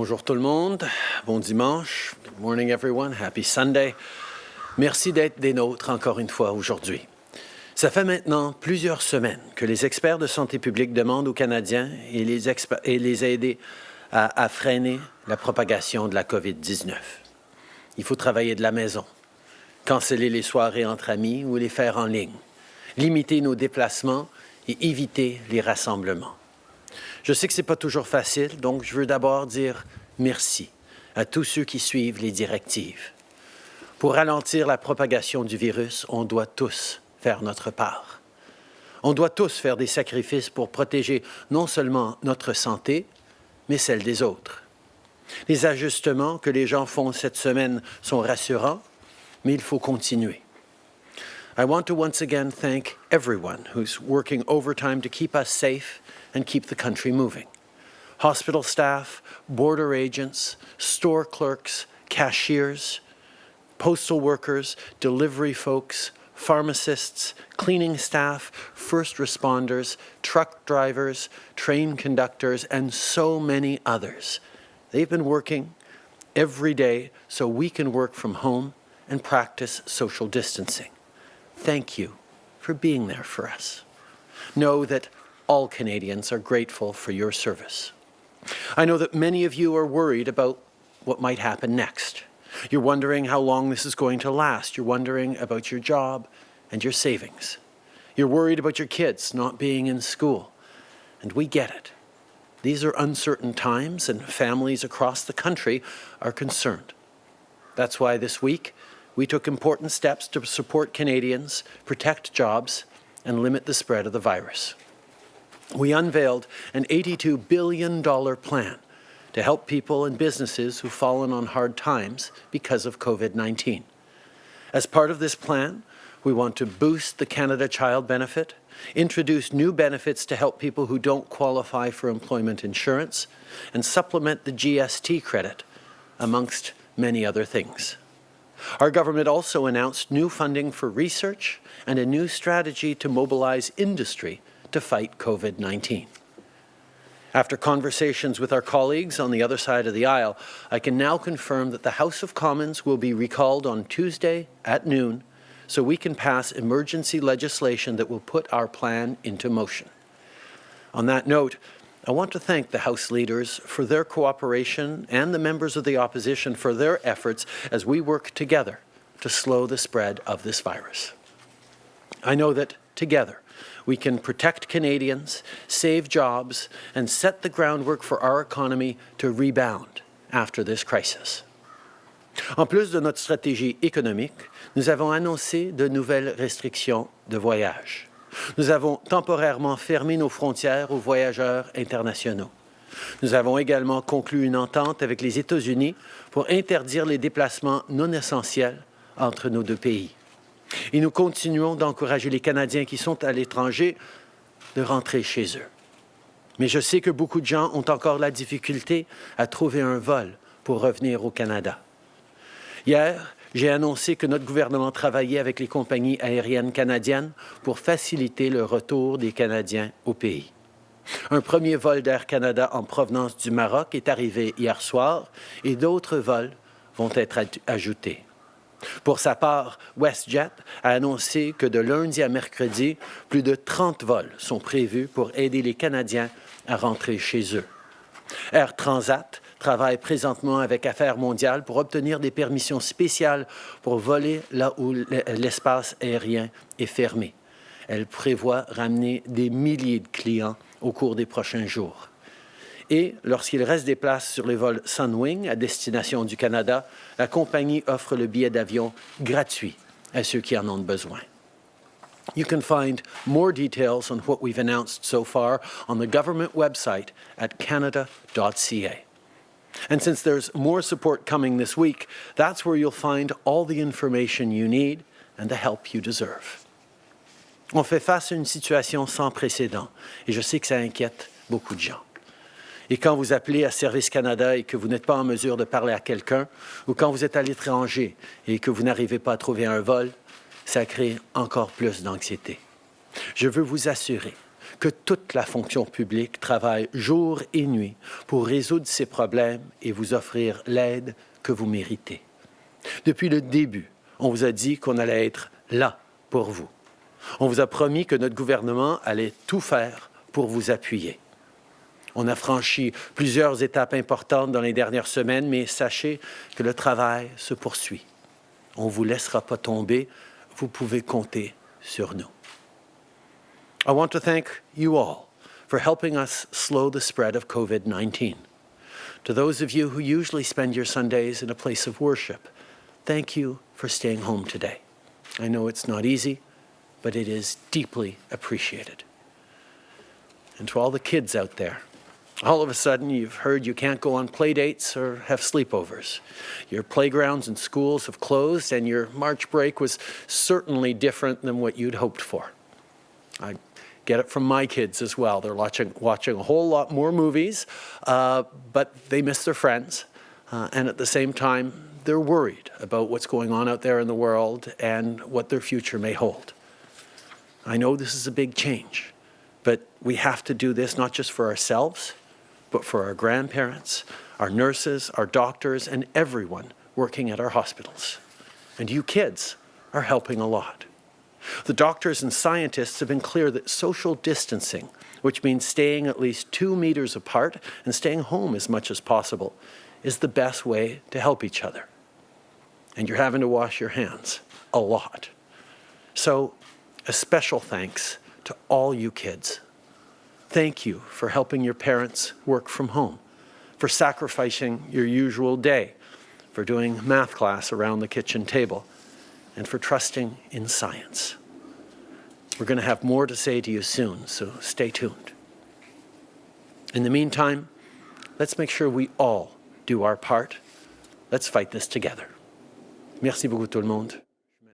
Bonjour tout le monde. Bon dimanche. Good morning everyone. Happy Sunday. Merci d'être des nôtres encore une fois aujourd'hui. Ça fait maintenant plusieurs semaines que les experts de santé publique demandent aux Canadiens et les, et les aider à, à freiner la propagation de la COVID-19. Il faut travailler de la maison, canceller les soirées entre amis ou les faire en ligne, limiter nos déplacements et éviter les rassemblements. Je sais que ce n'est pas toujours facile, donc je veux d'abord dire merci à tous ceux qui suivent les directives. Pour ralentir la propagation du virus, on doit tous faire notre part. On doit tous faire des sacrifices pour protéger non seulement notre santé, mais celle des autres. Les ajustements que les gens font cette semaine sont rassurants, mais il faut continuer. I want to once again thank everyone who's working overtime to keep us safe and keep the country moving. Hospital staff, border agents, store clerks, cashiers, postal workers, delivery folks, pharmacists, cleaning staff, first responders, truck drivers, train conductors, and so many others. They've been working every day so we can work from home and practice social distancing. Thank you for being there for us. Know that all Canadians are grateful for your service. I know that many of you are worried about what might happen next. You're wondering how long this is going to last. You're wondering about your job and your savings. You're worried about your kids not being in school. And we get it. These are uncertain times and families across the country are concerned. That's why this week we took important steps to support Canadians, protect jobs, and limit the spread of the virus we unveiled an $82 billion plan to help people and businesses who've fallen on hard times because of COVID-19. As part of this plan, we want to boost the Canada Child Benefit, introduce new benefits to help people who don't qualify for employment insurance, and supplement the GST credit, amongst many other things. Our government also announced new funding for research and a new strategy to mobilize industry to fight COVID-19. After conversations with our colleagues on the other side of the aisle, I can now confirm that the House of Commons will be recalled on Tuesday at noon so we can pass emergency legislation that will put our plan into motion. On that note, I want to thank the House leaders for their cooperation and the members of the opposition for their efforts as we work together to slow the spread of this virus. I know that together we can protect Canadians, save jobs, and set the groundwork for our economy to rebound after this crisis. En plus de notre stratégie économique, nous avons annoncé de nouvelles restrictions de voyage. Nous avons temporairement fermé nos frontières aux voyageurs internationaux. Nous avons également conclu une entente avec les États-Unis pour interdire les déplacements non essentiels entre nos deux pays. Et nous continuons d'encourager les Canadiens qui sont à l'étranger de rentrer chez eux. Mais je sais que beaucoup de gens ont encore la difficulté à trouver un vol pour revenir au Canada. Hier, j'ai annoncé que notre gouvernement travaillait avec les compagnies aériennes canadiennes pour faciliter le retour des Canadiens au pays. Un premier vol d'Air Canada en provenance du Maroc est arrivé hier soir et d'autres vols vont être ajoutés. Pour sa part, WestJet a annoncé que de lundi à mercredi, plus de 30 vols sont prévus pour aider les Canadiens à rentrer chez eux. Air Transat travaille présentement avec Affaires mondiales pour obtenir des permissions spéciales pour voler là où l'espace aérien est fermé. Elle prévoit ramener des milliers de clients au cours des prochains jours. Et lorsqu'il reste des places sur les vols Sunwing à destination du Canada, la compagnie offre le billet d'avion gratuit à ceux qui en ont besoin. You can find more details on what we've announced so far on the government website at canada.ca. And since there's more support coming this week, that's where you'll find all the information you need and the help you deserve. On fait face à une situation sans précédent et je sais que ça inquiète beaucoup de gens. Et quand vous appelez à Service Canada et que vous n'êtes pas en mesure de parler à quelqu'un, ou quand vous êtes à l'étranger et que vous n'arrivez pas à trouver un vol, ça crée encore plus d'anxiété. Je veux vous assurer que toute la fonction publique travaille jour et nuit pour résoudre ces problèmes et vous offrir l'aide que vous méritez. Depuis le début, on vous a dit qu'on allait être là pour vous. On vous a promis que notre gouvernement allait tout faire pour vous appuyer. On a franchi plusieurs étapes importantes dans les dernières semaines, mais sachez que le travail se poursuit. On ne vous laissera pas tomber. Vous pouvez compter sur nous. I want to thank you all for helping us slow the spread of COVID-19. To those of you who usually spend your Sundays in a place of worship, thank you for staying home today. I know it's not easy, but it is deeply appreciated. And to all the kids out there, all of a sudden you've heard you can't go on play dates or have sleepovers. Your playgrounds and schools have closed and your March break was certainly different than what you'd hoped for. I get it from my kids as well. They're watching, watching a whole lot more movies, uh, but they miss their friends. Uh, and at the same time, they're worried about what's going on out there in the world and what their future may hold. I know this is a big change, but we have to do this not just for ourselves, but for our grandparents, our nurses, our doctors, and everyone working at our hospitals. And you kids are helping a lot. The doctors and scientists have been clear that social distancing, which means staying at least two meters apart and staying home as much as possible, is the best way to help each other. And you're having to wash your hands a lot. So a special thanks to all you kids Thank you for helping your parents work from home, for sacrificing your usual day, for doing math class around the kitchen table, and for trusting in science. We're going to have more to say to you soon, so stay tuned. In the meantime, let's make sure we all do our part. Let's fight this together. Merci beaucoup tout le monde.